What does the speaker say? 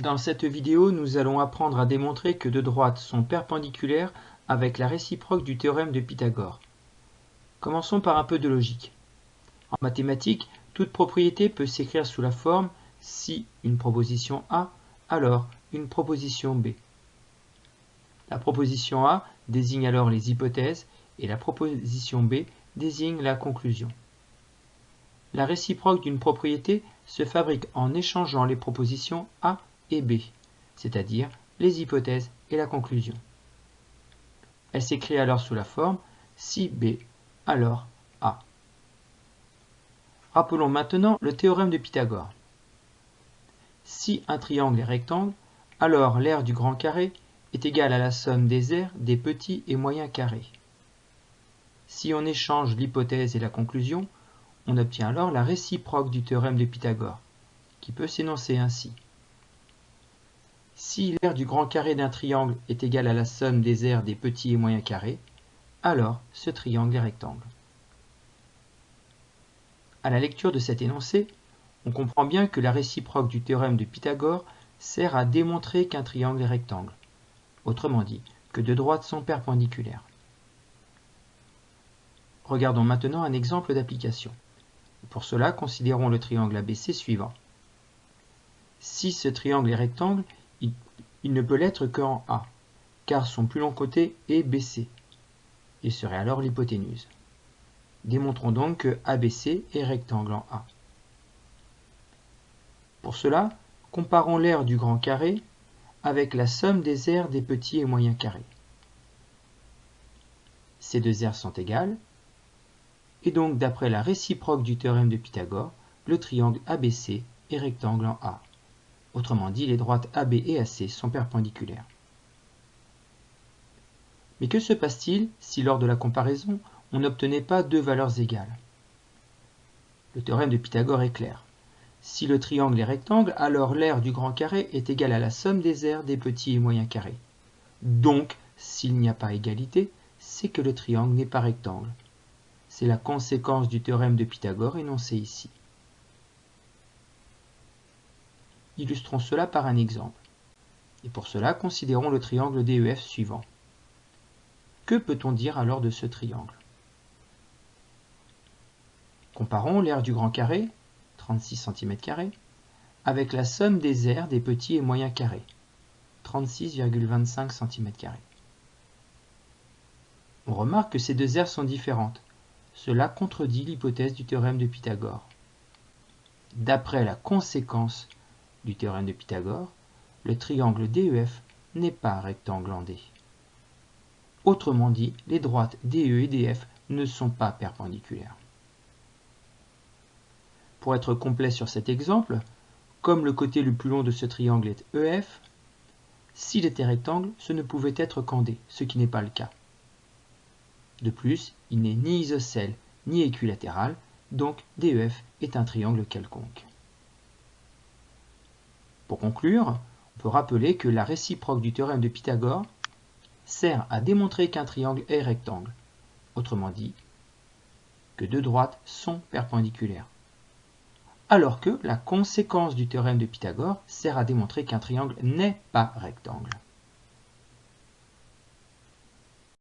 Dans cette vidéo, nous allons apprendre à démontrer que deux droites sont perpendiculaires avec la réciproque du théorème de Pythagore. Commençons par un peu de logique. En mathématiques, toute propriété peut s'écrire sous la forme si une proposition A, alors une proposition B. La proposition A désigne alors les hypothèses et la proposition B désigne la conclusion. La réciproque d'une propriété se fabrique en échangeant les propositions A et B, c'est-à-dire les hypothèses et la conclusion. Elle s'écrit alors sous la forme si B, alors A. Rappelons maintenant le théorème de Pythagore. Si un triangle est rectangle, alors l'aire du grand carré est égale à la somme des aires des petits et moyens carrés. Si on échange l'hypothèse et la conclusion, on obtient alors la réciproque du théorème de Pythagore, qui peut s'énoncer ainsi. Si l'aire du grand carré d'un triangle est égale à la somme des aires des petits et moyens carrés, alors ce triangle est rectangle. À la lecture de cet énoncé, on comprend bien que la réciproque du théorème de Pythagore sert à démontrer qu'un triangle est rectangle, autrement dit, que deux droites sont perpendiculaires. Regardons maintenant un exemple d'application. Pour cela, considérons le triangle ABC suivant. Si ce triangle est rectangle, il, ne peut l'être qu'en A, car son plus long côté est BC. Il serait alors l'hypoténuse. Démontrons donc que ABC est rectangle en A. Pour cela, comparons l'aire du grand carré avec la somme des aires des petits et moyens carrés. Ces deux aires sont égales, et donc d'après la réciproque du théorème de Pythagore, le triangle ABC est rectangle en A. Autrement dit, les droites AB et AC sont perpendiculaires. Mais que se passe-t-il si lors de la comparaison, on n'obtenait pas deux valeurs égales? Le théorème de Pythagore est clair. Si le triangle est rectangle, alors l'aire du grand carré est égale à la somme des aires des petits et moyens carrés. Donc, s'il n'y a pas égalité, c'est que le triangle n'est pas rectangle. C'est la conséquence du théorème de Pythagore énoncé ici. Illustrons cela par un exemple. Et pour cela, considérons le triangle DEF suivant. Que peut-on dire alors de ce triangle? Comparons l'aire du grand carré, 36 cm, avec la somme des aires des petits et moyens carrés, 36,25 cm. On remarque que ces deux aires sont différentes. Cela contredit l'hypothèse du théorème de Pythagore. D'après la conséquence du théorème de Pythagore, le triangle DEF n'est pas rectangle en D. Autrement dit, les droites DE et DF ne sont pas perpendiculaires. Pour être complet sur cet exemple, comme le côté le plus long de ce triangle est EF, s'il était rectangle, ce ne pouvait être qu'en D, ce qui n'est pas le cas. De plus, il n'est ni isocèle ni équilatéral, donc DEF est un triangle quelconque. Pour conclure, on peut rappeler que la réciproque du théorème de Pythagore sert à démontrer qu'un triangle est rectangle, autrement dit, que deux droites sont perpendiculaires. Alors que la conséquence du théorème de Pythagore sert à démontrer qu'un triangle n'est pas rectangle.